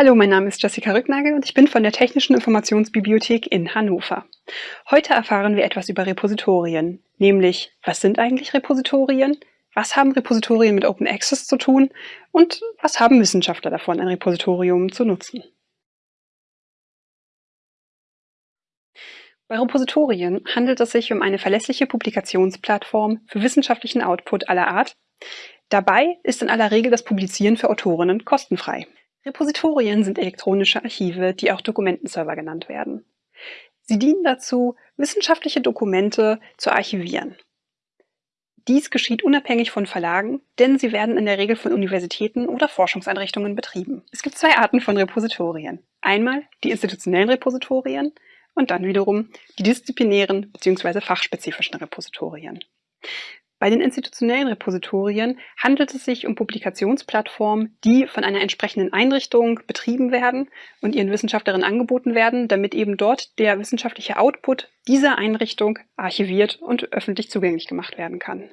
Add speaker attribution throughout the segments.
Speaker 1: Hallo, mein Name ist Jessica Rücknagel und ich bin von der Technischen Informationsbibliothek in Hannover. Heute erfahren wir etwas über Repositorien, nämlich was sind eigentlich Repositorien, was haben Repositorien mit Open Access zu tun und was haben Wissenschaftler davon, ein Repositorium zu nutzen. Bei Repositorien handelt es sich um eine verlässliche Publikationsplattform für wissenschaftlichen Output aller Art. Dabei ist in aller Regel das Publizieren für Autorinnen kostenfrei. Repositorien sind elektronische Archive, die auch Dokumentenserver genannt werden. Sie dienen dazu, wissenschaftliche Dokumente zu archivieren. Dies geschieht unabhängig von Verlagen, denn sie werden in der Regel von Universitäten oder Forschungseinrichtungen betrieben. Es gibt zwei Arten von Repositorien. Einmal die institutionellen Repositorien und dann wiederum die disziplinären bzw. fachspezifischen Repositorien. Bei den institutionellen Repositorien handelt es sich um Publikationsplattformen, die von einer entsprechenden Einrichtung betrieben werden und ihren Wissenschaftlerinnen angeboten werden, damit eben dort der wissenschaftliche Output dieser Einrichtung archiviert und öffentlich zugänglich gemacht werden kann.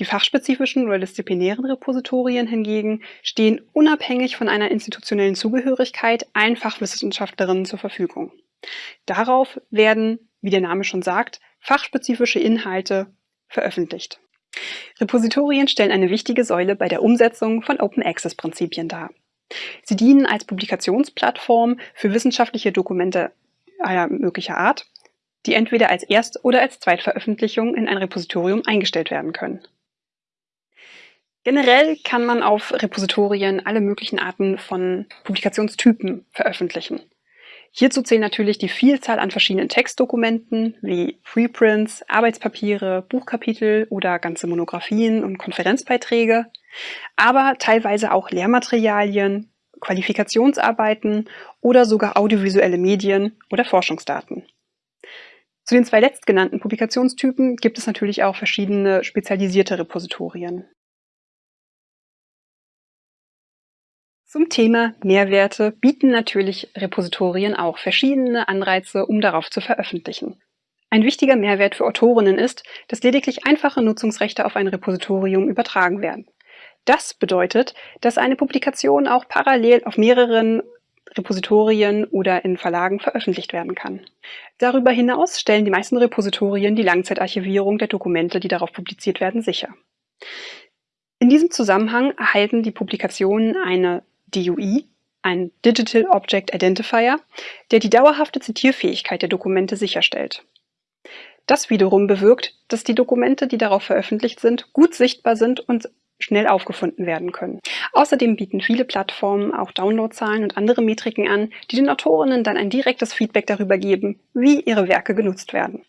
Speaker 1: Die fachspezifischen oder disziplinären Repositorien hingegen stehen unabhängig von einer institutionellen Zugehörigkeit allen Fachwissenschaftlerinnen zur Verfügung. Darauf werden, wie der Name schon sagt, fachspezifische Inhalte veröffentlicht. Repositorien stellen eine wichtige Säule bei der Umsetzung von Open-Access-Prinzipien dar. Sie dienen als Publikationsplattform für wissenschaftliche Dokumente aller möglicher Art, die entweder als Erst- oder als Zweitveröffentlichung in ein Repositorium eingestellt werden können. Generell kann man auf Repositorien alle möglichen Arten von Publikationstypen veröffentlichen. Hierzu zählen natürlich die Vielzahl an verschiedenen Textdokumenten wie Preprints, Arbeitspapiere, Buchkapitel oder ganze Monographien und Konferenzbeiträge, aber teilweise auch Lehrmaterialien, Qualifikationsarbeiten oder sogar audiovisuelle Medien oder Forschungsdaten. Zu den zwei letztgenannten Publikationstypen gibt es natürlich auch verschiedene spezialisierte Repositorien. Zum Thema Mehrwerte bieten natürlich Repositorien auch verschiedene Anreize, um darauf zu veröffentlichen. Ein wichtiger Mehrwert für Autorinnen ist, dass lediglich einfache Nutzungsrechte auf ein Repositorium übertragen werden. Das bedeutet, dass eine Publikation auch parallel auf mehreren Repositorien oder in Verlagen veröffentlicht werden kann. Darüber hinaus stellen die meisten Repositorien die Langzeitarchivierung der Dokumente, die darauf publiziert werden, sicher. In diesem Zusammenhang erhalten die Publikationen eine DOI, ein Digital Object Identifier, der die dauerhafte Zitierfähigkeit der Dokumente sicherstellt. Das wiederum bewirkt, dass die Dokumente, die darauf veröffentlicht sind, gut sichtbar sind und schnell aufgefunden werden können. Außerdem bieten viele Plattformen auch Downloadzahlen und andere Metriken an, die den Autorinnen dann ein direktes Feedback darüber geben, wie ihre Werke genutzt werden.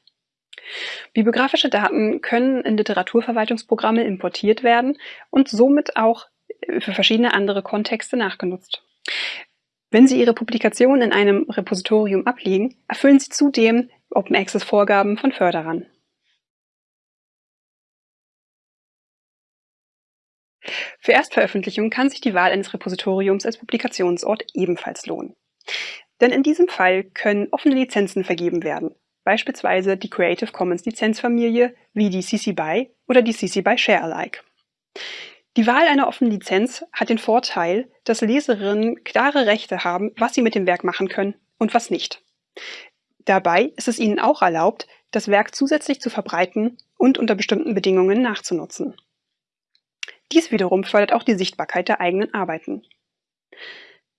Speaker 1: Bibliografische Daten können in Literaturverwaltungsprogramme importiert werden und somit auch für verschiedene andere Kontexte nachgenutzt. Wenn Sie Ihre Publikation in einem Repositorium ablegen, erfüllen Sie zudem Open Access Vorgaben von Förderern. Für Erstveröffentlichung kann sich die Wahl eines Repositoriums als Publikationsort ebenfalls lohnen. Denn in diesem Fall können offene Lizenzen vergeben werden, beispielsweise die Creative Commons Lizenzfamilie wie die CC BY oder die CC BY Share Alike. Die Wahl einer offenen Lizenz hat den Vorteil, dass Leserinnen klare Rechte haben, was sie mit dem Werk machen können und was nicht. Dabei ist es ihnen auch erlaubt, das Werk zusätzlich zu verbreiten und unter bestimmten Bedingungen nachzunutzen. Dies wiederum fördert auch die Sichtbarkeit der eigenen Arbeiten.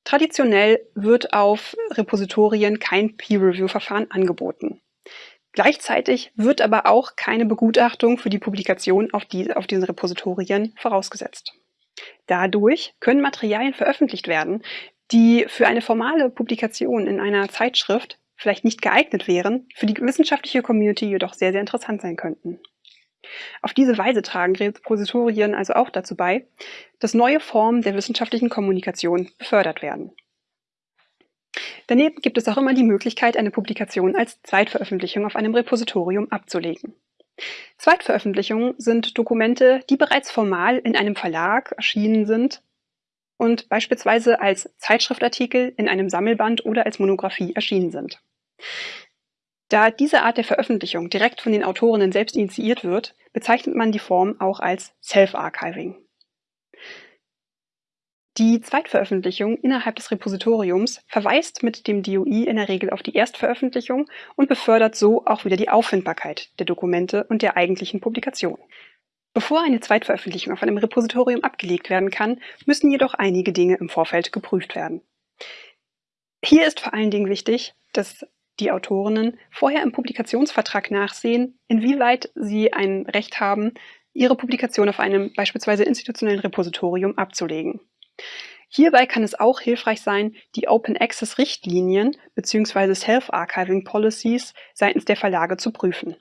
Speaker 1: Traditionell wird auf Repositorien kein Peer-Review-Verfahren angeboten. Gleichzeitig wird aber auch keine Begutachtung für die Publikation auf, die, auf diesen Repositorien vorausgesetzt. Dadurch können Materialien veröffentlicht werden, die für eine formale Publikation in einer Zeitschrift vielleicht nicht geeignet wären, für die wissenschaftliche Community jedoch sehr, sehr interessant sein könnten. Auf diese Weise tragen Repositorien also auch dazu bei, dass neue Formen der wissenschaftlichen Kommunikation befördert werden. Daneben gibt es auch immer die Möglichkeit, eine Publikation als Zweitveröffentlichung auf einem Repositorium abzulegen. Zweitveröffentlichungen sind Dokumente, die bereits formal in einem Verlag erschienen sind und beispielsweise als Zeitschriftartikel in einem Sammelband oder als Monographie erschienen sind. Da diese Art der Veröffentlichung direkt von den Autorinnen selbst initiiert wird, bezeichnet man die Form auch als Self-Archiving. Die Zweitveröffentlichung innerhalb des Repositoriums verweist mit dem DOI in der Regel auf die Erstveröffentlichung und befördert so auch wieder die Auffindbarkeit der Dokumente und der eigentlichen Publikation. Bevor eine Zweitveröffentlichung auf einem Repositorium abgelegt werden kann, müssen jedoch einige Dinge im Vorfeld geprüft werden. Hier ist vor allen Dingen wichtig, dass die Autorinnen vorher im Publikationsvertrag nachsehen, inwieweit sie ein Recht haben, ihre Publikation auf einem beispielsweise institutionellen Repositorium abzulegen. Hierbei kann es auch hilfreich sein, die Open Access Richtlinien bzw. Self-Archiving Policies seitens der Verlage zu prüfen.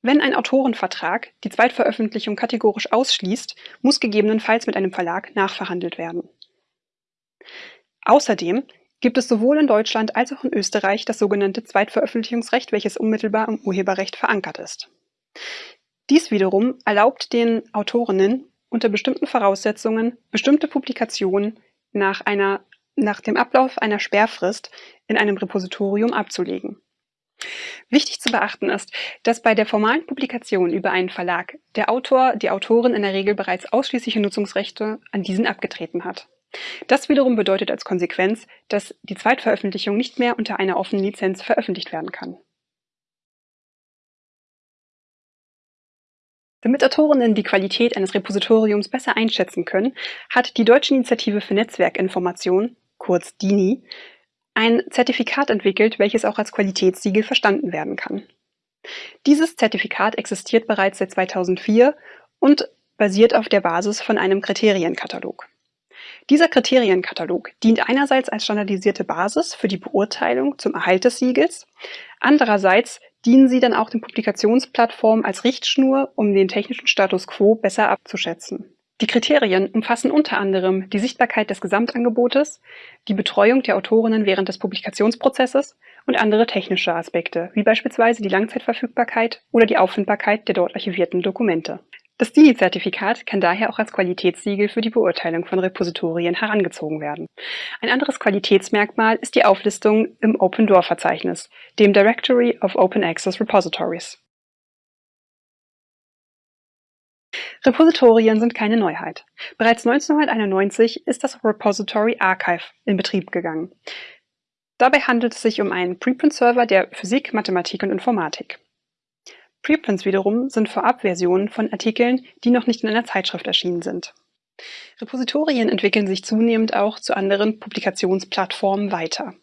Speaker 1: Wenn ein Autorenvertrag die Zweitveröffentlichung kategorisch ausschließt, muss gegebenenfalls mit einem Verlag nachverhandelt werden. Außerdem gibt es sowohl in Deutschland als auch in Österreich das sogenannte Zweitveröffentlichungsrecht, welches unmittelbar im Urheberrecht verankert ist. Dies wiederum erlaubt den Autorinnen unter bestimmten Voraussetzungen bestimmte Publikationen nach, einer, nach dem Ablauf einer Sperrfrist in einem Repositorium abzulegen. Wichtig zu beachten ist, dass bei der formalen Publikation über einen Verlag der Autor, die Autorin in der Regel bereits ausschließliche Nutzungsrechte an diesen abgetreten hat. Das wiederum bedeutet als Konsequenz, dass die Zweitveröffentlichung nicht mehr unter einer offenen Lizenz veröffentlicht werden kann. Damit Autorinnen die Qualität eines Repositoriums besser einschätzen können, hat die Deutsche Initiative für Netzwerkinformation, kurz DINI, ein Zertifikat entwickelt, welches auch als Qualitätssiegel verstanden werden kann. Dieses Zertifikat existiert bereits seit 2004 und basiert auf der Basis von einem Kriterienkatalog. Dieser Kriterienkatalog dient einerseits als standardisierte Basis für die Beurteilung zum Erhalt des Siegels, andererseits dienen sie dann auch den Publikationsplattformen als Richtschnur, um den technischen Status quo besser abzuschätzen. Die Kriterien umfassen unter anderem die Sichtbarkeit des Gesamtangebotes, die Betreuung der Autorinnen während des Publikationsprozesses und andere technische Aspekte, wie beispielsweise die Langzeitverfügbarkeit oder die Auffindbarkeit der dort archivierten Dokumente. Das DINI-Zertifikat kann daher auch als Qualitätssiegel für die Beurteilung von Repositorien herangezogen werden. Ein anderes Qualitätsmerkmal ist die Auflistung im Open Door Verzeichnis, dem Directory of Open Access Repositories. Repositorien sind keine Neuheit. Bereits 1991 ist das Repository Archive in Betrieb gegangen. Dabei handelt es sich um einen Preprint-Server der Physik, Mathematik und Informatik. Preprints wiederum sind Vorabversionen von Artikeln, die noch nicht in einer Zeitschrift erschienen sind. Repositorien entwickeln sich zunehmend auch zu anderen Publikationsplattformen weiter.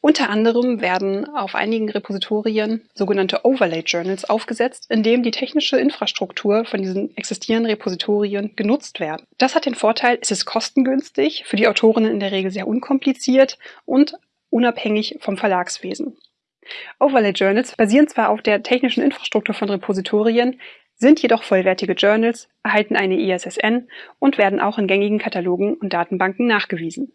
Speaker 1: Unter anderem werden auf einigen Repositorien sogenannte Overlay Journals aufgesetzt, in dem die technische Infrastruktur von diesen existierenden Repositorien genutzt werden. Das hat den Vorteil, es ist kostengünstig, für die Autorinnen in der Regel sehr unkompliziert und unabhängig vom Verlagswesen. Overlay Journals basieren zwar auf der technischen Infrastruktur von Repositorien, sind jedoch vollwertige Journals, erhalten eine ISSN und werden auch in gängigen Katalogen und Datenbanken nachgewiesen.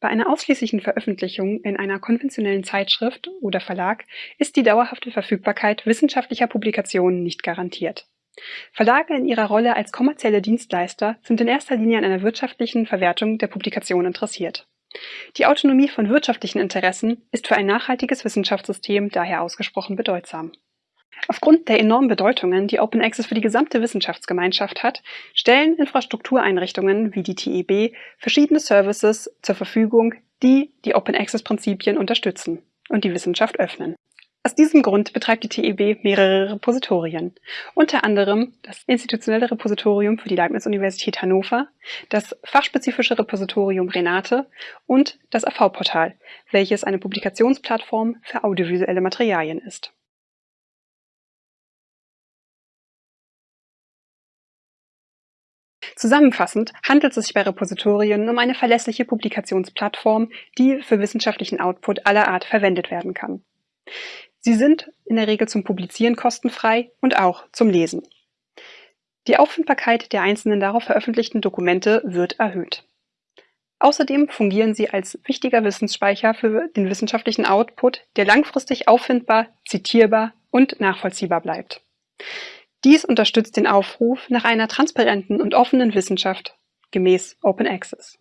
Speaker 1: Bei einer ausschließlichen Veröffentlichung in einer konventionellen Zeitschrift oder Verlag ist die dauerhafte Verfügbarkeit wissenschaftlicher Publikationen nicht garantiert. Verlage in ihrer Rolle als kommerzielle Dienstleister sind in erster Linie an einer wirtschaftlichen Verwertung der Publikation interessiert. Die Autonomie von wirtschaftlichen Interessen ist für ein nachhaltiges Wissenschaftssystem daher ausgesprochen bedeutsam. Aufgrund der enormen Bedeutungen, die Open Access für die gesamte Wissenschaftsgemeinschaft hat, stellen Infrastruktureinrichtungen wie die TEB verschiedene Services zur Verfügung, die die Open Access Prinzipien unterstützen und die Wissenschaft öffnen. Aus diesem Grund betreibt die TEB mehrere Repositorien, unter anderem das Institutionelle Repositorium für die Leibniz-Universität Hannover, das fachspezifische Repositorium Renate und das AV-Portal, welches eine Publikationsplattform für audiovisuelle Materialien ist. Zusammenfassend handelt es sich bei Repositorien um eine verlässliche Publikationsplattform, die für wissenschaftlichen Output aller Art verwendet werden kann. Sie sind in der Regel zum Publizieren kostenfrei und auch zum Lesen. Die Auffindbarkeit der einzelnen darauf veröffentlichten Dokumente wird erhöht. Außerdem fungieren sie als wichtiger Wissensspeicher für den wissenschaftlichen Output, der langfristig auffindbar, zitierbar und nachvollziehbar bleibt. Dies unterstützt den Aufruf nach einer transparenten und offenen Wissenschaft gemäß Open Access.